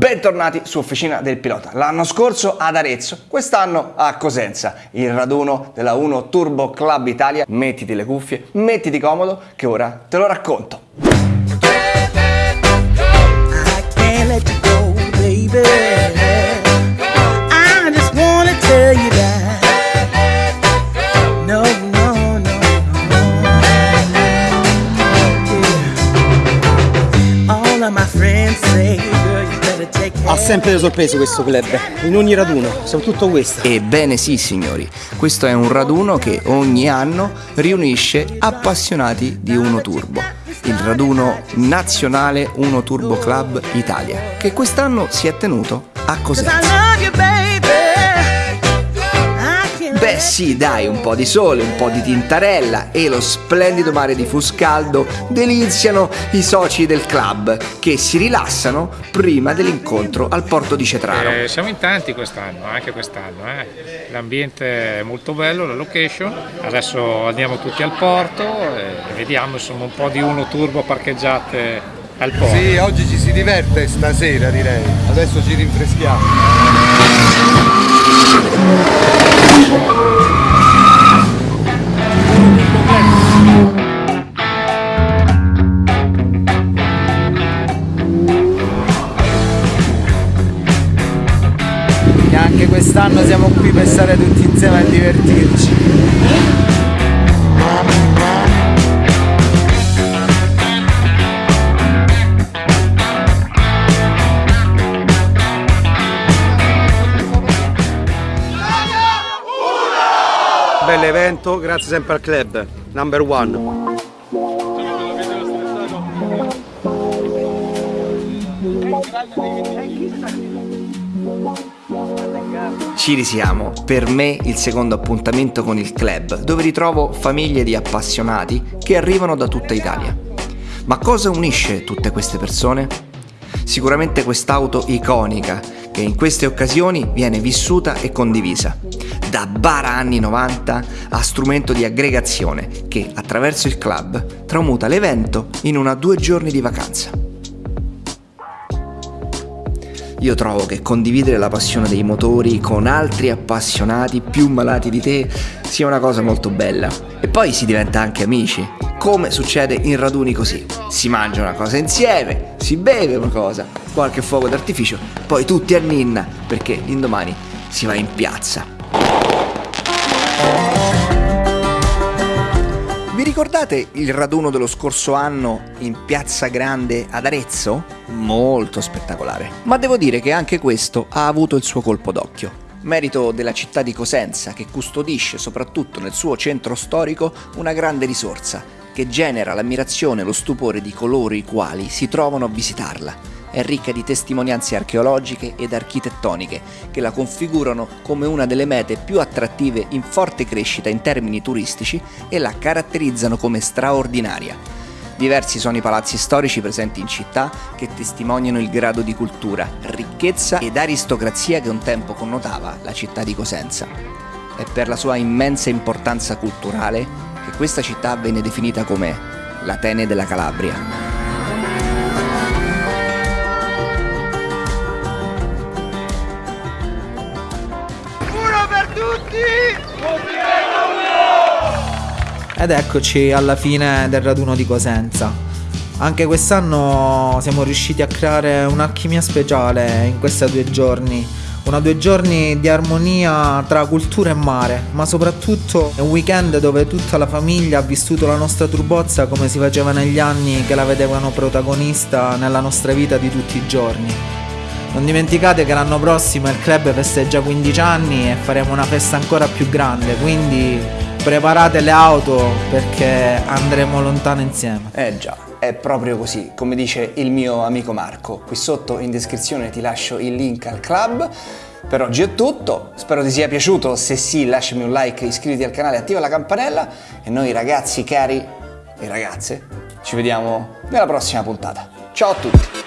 Bentornati su Officina del Pilota. L'anno scorso ad Arezzo, quest'anno a Cosenza, il raduno della 1 Turbo Club Italia. Mettiti le cuffie, mettiti comodo che ora te lo racconto. My friends say, sempre le sorprese questo club, in ogni raduno, soprattutto questo. Ebbene sì signori, questo è un raduno che ogni anno riunisce appassionati di Uno Turbo, il raduno nazionale Uno Turbo Club Italia, che quest'anno si è tenuto a 'Cause Beh sì, dai, un po' di sole, un po' di tintarella e lo splendido mare di Fuscaldo deliziano i soci del club che si rilassano prima dell'incontro al porto di Cetraro. Eh, siamo in tanti quest'anno, anche quest'anno. eh. L'ambiente è molto bello, la location. Adesso andiamo tutti al porto e vediamo insomma un po' di uno turbo parcheggiate al porto. Sì, oggi ci si diverte stasera direi. Adesso ci rinfreschiamo. E anche quest'anno siamo qui per stare tutti insieme a divertirci. Bell'evento, grazie sempre al club, number one. Ci risiamo, per me il secondo appuntamento con il club, dove ritrovo famiglie di appassionati che arrivano da tutta Italia. Ma cosa unisce tutte queste persone? Sicuramente quest'auto iconica che in queste occasioni viene vissuta e condivisa. Da bara anni 90 a strumento di aggregazione che attraverso il club tramuta l'evento in una due giorni di vacanza. Io trovo che condividere la passione dei motori con altri appassionati più malati di te sia una cosa molto bella. E poi si diventa anche amici, come succede in raduni così. Si mangia una cosa insieme, si beve una cosa, qualche fuoco d'artificio, poi tutti a ninna, perché l'indomani si va in piazza. Vi ricordate il raduno dello scorso anno in Piazza Grande ad Arezzo? Molto spettacolare. Ma devo dire che anche questo ha avuto il suo colpo d'occhio. Merito della città di Cosenza che custodisce soprattutto nel suo centro storico una grande risorsa che genera l'ammirazione e lo stupore di coloro i quali si trovano a visitarla. È ricca di testimonianze archeologiche ed architettoniche che la configurano come una delle mete più attrattive in forte crescita in termini turistici e la caratterizzano come straordinaria. Diversi sono i palazzi storici presenti in città che testimoniano il grado di cultura, ricchezza ed aristocrazia che un tempo connotava la città di Cosenza. È per la sua immensa importanza culturale che questa città venne definita come l'Atene della Calabria. Ed eccoci alla fine del raduno di Cosenza. Anche quest'anno siamo riusciti a creare un'alchimia speciale in questi due giorni. Una due giorni di armonia tra cultura e mare, ma soprattutto un weekend dove tutta la famiglia ha vissuto la nostra turbozza come si faceva negli anni che la vedevano protagonista nella nostra vita di tutti i giorni. Non dimenticate che l'anno prossimo il club festeggia 15 anni e faremo una festa ancora più grande, quindi preparate le auto perché andremo lontano insieme. Eh già, è proprio così, come dice il mio amico Marco. Qui sotto in descrizione ti lascio il link al club. Per oggi è tutto, spero ti sia piaciuto, se sì lasciami un like, iscriviti al canale, attiva la campanella e noi ragazzi cari e ragazze ci vediamo nella prossima puntata. Ciao a tutti!